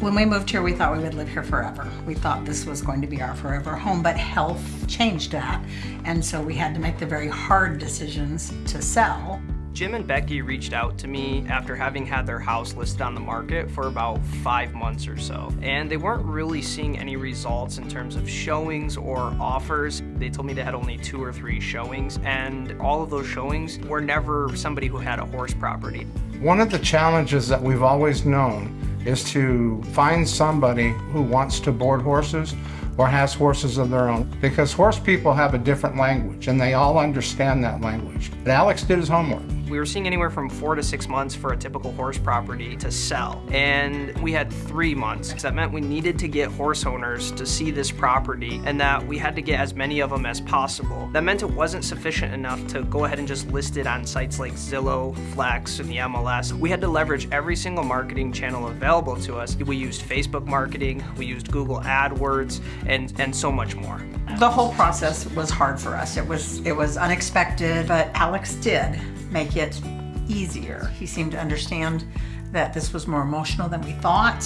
When we moved here, we thought we would live here forever. We thought this was going to be our forever home, but health changed that. And so we had to make the very hard decisions to sell. Jim and Becky reached out to me after having had their house listed on the market for about five months or so. And they weren't really seeing any results in terms of showings or offers. They told me they had only two or three showings, and all of those showings were never somebody who had a horse property. One of the challenges that we've always known is to find somebody who wants to board horses or has horses of their own because horse people have a different language and they all understand that language. But Alex did his homework. We were seeing anywhere from four to six months for a typical horse property to sell. And we had three months. That meant we needed to get horse owners to see this property and that we had to get as many of them as possible. That meant it wasn't sufficient enough to go ahead and just list it on sites like Zillow, Flex, and the MLS. We had to leverage every single marketing channel available to us. We used Facebook marketing, we used Google AdWords, and, and so much more. The whole process was hard for us. It was it was unexpected, but Alex did make it easier. He seemed to understand that this was more emotional than we thought,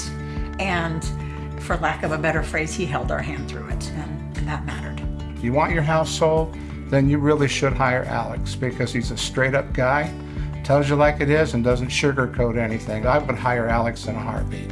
and for lack of a better phrase, he held our hand through it, and, and that mattered. You want your house sold, then you really should hire Alex because he's a straight up guy, tells you like it is, and doesn't sugarcoat anything. I would hire Alex in a heartbeat.